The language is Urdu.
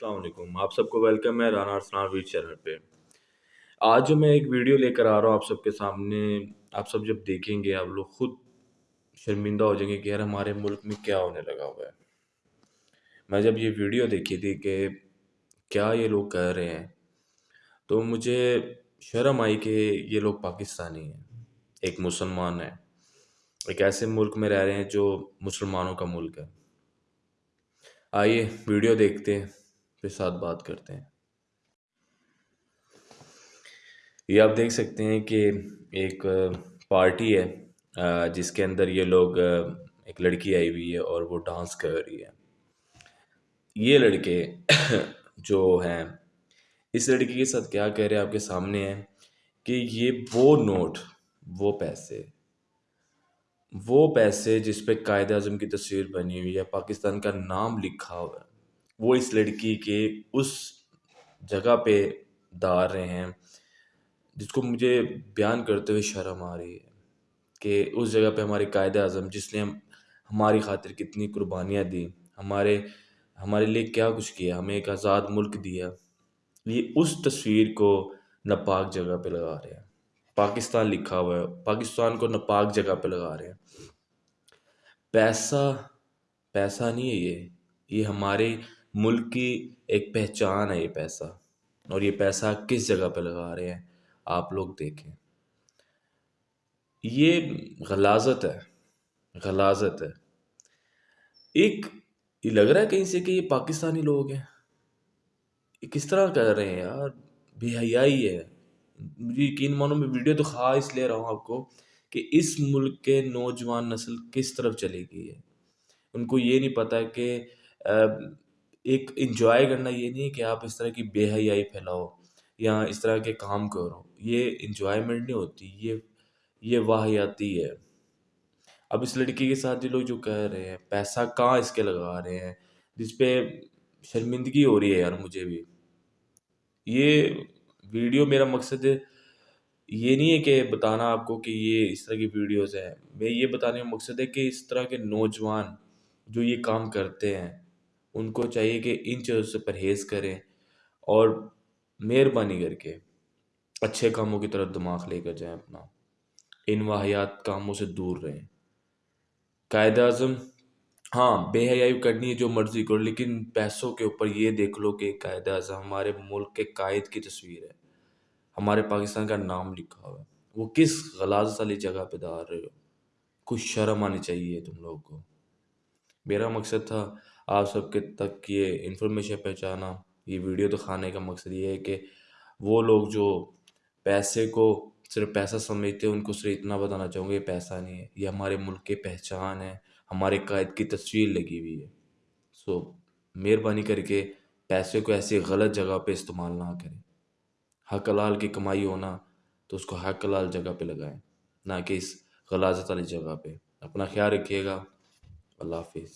السلام علیکم، آپ سب کو ویلکم ہے رانا ارسلان ویڈ چینل پہ۔ آج جو میں ایک ویڈیو لے کر آ رہا ہوں آپ سب کے سامنے۔ آپ سب جب دیکھیں گے، آپ لوگ خود شرمندہ ہو جائیں گے کہ یار ہمارے ملک میں کیا ہونے لگا ہوا ہے۔ میں جب یہ ویڈیو دیکھی تھی کہ کیا یہ لوگ کہہ رہے ہیں، تو مجھے شرم آئی کہ یہ لوگ پاکستانی ہیں، ایک مسلمان ہیں۔ ایک ایسے ملک میں رہ رہے ہیں جو مسلمانوں کا ملک ہے۔ آئیے ویڈیو دیکھتے ہیں۔ پھر ساتھ بات کرتے ہیں۔ یہ آپ دیکھ سکتے ہیں کہ ایک پارٹی ہے، جس کے اندر یہ لوگ ایک لڑکی آئی ہوئی ہے اور وہ ڈانس کر رہی ہے۔ یہ لڑکے جو ہیں، اس لڑکی کے ساتھ کیا کہہ رہے ہیں آپ کے سامنے ہیں کہ یہ وہ نوٹ، وہ پیسے وہ پیسے جس پہ قائد اعظم کی تصویر بنی ہوئی ہے، پاکستان کا نام لکھا ہوا ہے۔ وہ اس لڑکی کے اس جگہ پہ ڈال رہے ہیں، جس کو مجھے بیان کرتے ہوئے شرم آ رہی ہے کہ اس جگہ پہ ہمارے قائد اعظم، جس نے ہماری خاطر کتنی قربانیاں دی، ہمارے ہمارے لیے کیا کچھ کیا، ہمیں ایک آزاد ملک دیا، یہ اس تصویر کو ناپاک جگہ پہ لگا رہے ہیں۔ پاکستان لکھا ہوا ہے، پاکستان کو ناپاک جگہ پہ لگا رہے ہیں۔ پیسہ پیسہ نہیں ہے یہ یہ ہمارے ملک کی ایک پہچان ہے یہ پیسہ۔ اور یہ پیسہ کس جگہ پہ لگا رہے ہیں؟ آپ لوگ دیکھیں۔ یہ غلازت ہے۔ غلازت ہے۔ ایک، یہ لگ رہا ہے کہیں سے کہ یہ پاکستانی لوگ ہیں۔ یہ کس طرح کر رہے ہیں یار؟ بے حیائی ہے۔ مجھے یقین مانو، میں ویڈیو تو خواہش لے رہا ہوں آپ کو کہ اس ملک کے نوجوان نسل کس طرف چلے گئی ہے۔ ان کو یہ نہیں پتا کہ ایک انجوائے کرنا یہ نہیں ہے کہ آپ اس طرح کی بے حیائی پھیلاؤ یا اس طرح کے کام کرو، یہ انجوائمنٹ نہیں ہوتی، یہ یہ واحیاتی ہے۔ اب اس لڑکی کے ساتھ جو لوگ جو کہہ رہے ہیں، پیسہ کہاں اس کے لگا رہے ہیں؟ جس پہ شرمندگی ہو رہی ہے یار مجھے بھی۔ یہ ویڈیو میرا مقصد یہ نہیں ہے کہ بتانا آپ کو کہ یہ اس طرح کی ویڈیوز ہیں۔ میں یہ بتانے کا مقصد ہے کہ اس طرح کے نوجوان جو یہ کام کرتے ہیں ان کو چاہیے کہ ان چیزوں سے پرہیز کریں اور مہربانی کر کے اچھے کاموں کی طرف دماغ لے کر جائیں اپنا۔ ان واحیات کاموں سے دور رہیں۔ قائد اعظم ہاں بے حیائی کرنی ہے جو مرضی کرو، لیکن پیسوں کے اوپر یہ دیکھ لو کہ قائد اعظم ہمارے ملک کے قائد کی تصویر ہے۔ ہمارے پاکستان کا نام لکھا ہوا ہے۔ وہ کس غلاز والی جگہ پہ دار رہے ہو؟ کچھ شرم آنی چاہیے تم لوگوں کو۔ میرا مقصد تھا آپ سب کے تک یہ انفارمیشن پہنچانا، یہ ویڈیو دکھانے کا مقصد یہ ہے کہ وہ لوگ جو پیسے کو صرف پیسہ سمجھتے ہیں، ان کو صرف اتنا بتانا چاہوں گا، یہ پیسہ نہیں ہے، یہ ہمارے ملک کی پہچان ہے، ہمارے قائد کی تصویر لگی ہوئی ہے۔ سو مہربانی کر کے پیسے کو ایسی غلط جگہ پہ استعمال نہ کریں۔ حق حلال کی کمائی ہونا تو اس کو حق حلال جگہ پہ لگائیں، نہ کہ اس غلازت والی جگہ پہ۔ اپنا خیال رکھیے گا۔ اللہ حافظ۔